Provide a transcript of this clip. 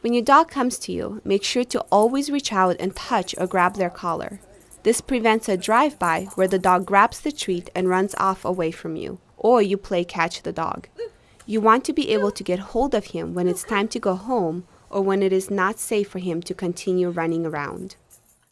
When your dog comes to you, make sure to always reach out and touch or grab their collar. This prevents a drive by where the dog grabs the treat and runs off away from you, or you play catch the dog. You want to be able to get hold of him when it's time to go home or when it is not safe for him to continue running around.